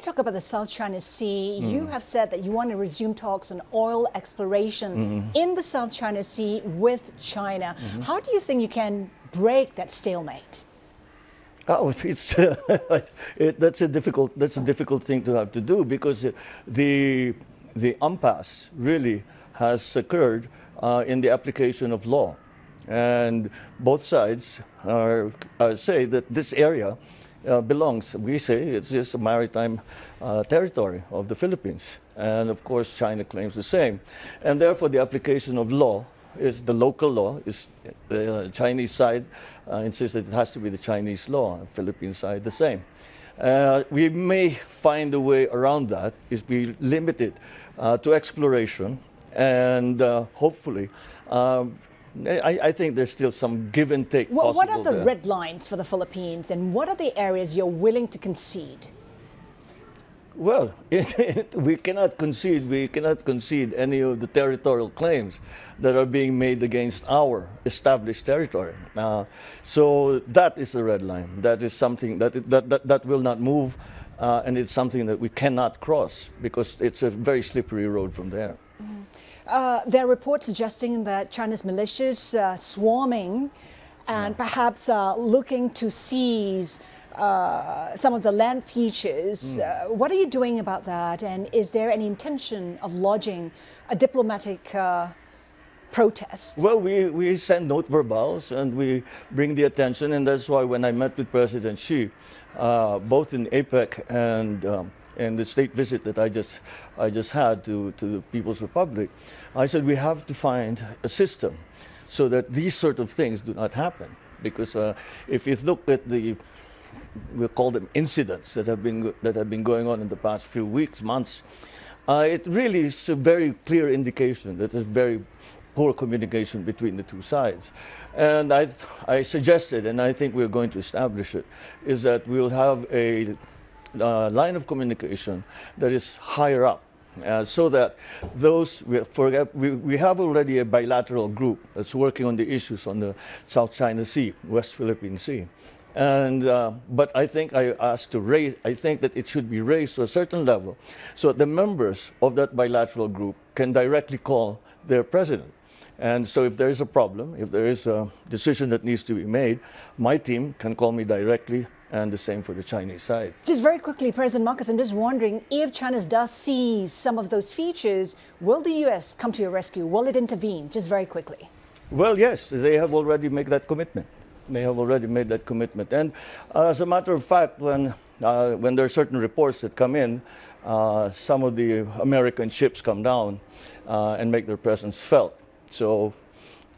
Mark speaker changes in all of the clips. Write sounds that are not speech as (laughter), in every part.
Speaker 1: to talk about the South China Sea. Mm. You have said that you want to resume talks on oil exploration mm. in the South China Sea with China. -hmm. How do you think you can break that stalemate?
Speaker 2: Oh, (laughs) it's uh, (laughs) it, that's a difficult that's a difficult thing to have to do because the the impasse really has occurred uh, in the application of law, and both sides are, are say that this area uh, belongs. We say it's just a maritime uh, territory of the Philippines, and of course China claims the same, and therefore the application of law is the local law. Is the uh, Chinese side uh, insists that it has to be the Chinese law. Philippine side the same. Uh, we may find a way around that is be limited uh, to exploration and uh, hopefully um, I, I, think there's still some give and take
Speaker 1: well,
Speaker 2: What
Speaker 1: are the
Speaker 2: there.
Speaker 1: red lines for the Philippines and what are the areas you're willing to concede?
Speaker 2: Well, (laughs) we cannot concede, we cannot concede any of the territorial claims that are being made against our established territory. Uh, so that is the red line. That is something that, that, that, that will not move uh, and it's something that we cannot cross because it's a very slippery road from there. Mm.
Speaker 1: Uh, there are reports suggesting that China's militias uh, swarming and yeah. perhaps uh, looking to seize uh, some of the land features. Mm. Uh, what are you doing about that? And is there any intention of lodging a diplomatic uh, protest?
Speaker 2: Well, we, we send note verbals and we bring the attention. And that's why when I met with President Xi, uh, both in APEC and um, and the state visit that I just, I just had to, to the People's Republic, I said we have to find a system so that these sort of things do not happen. Because uh, if you look at the we'll call them incidents that have been, that have been going on in the past few weeks, months, uh, it really is a very clear indication that there's very poor communication between the two sides. And I, I suggested, and I think we're going to establish it, is that we'll have a uh, line of communication that is higher up uh, so that those, we, we, we have already a bilateral group that's working on the issues on the South China Sea, West Philippine Sea. And, uh, but I think I asked to raise, I think that it should be raised to a certain level so the members of that bilateral group can directly call their president. And so if there is a problem, if there is a decision that needs to be made, my team can call me directly and the same for the Chinese side.
Speaker 1: Just very quickly, President Marcos, I'm just wondering if China does seize some of those features, will the U.S. come to your rescue? Will it intervene? Just very quickly.
Speaker 2: Well, yes, they have already made that commitment. They have already made that commitment. And uh, as a matter of fact, when, uh, when there are certain reports that come in, uh, some of the American ships come down uh, and make their presence felt. So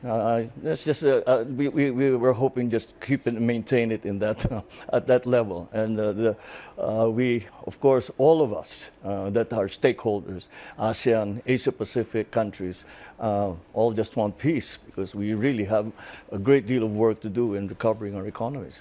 Speaker 2: uh, that's just uh, uh, we, we, we were hoping just keep and maintain it in that (laughs) uh, at that level and uh, the, uh, we of course all of us that are stakeholders ASEAN Asia Pacific countries all just want peace because we really have a great deal of work to do in recovering our economies.